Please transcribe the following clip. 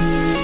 嗯。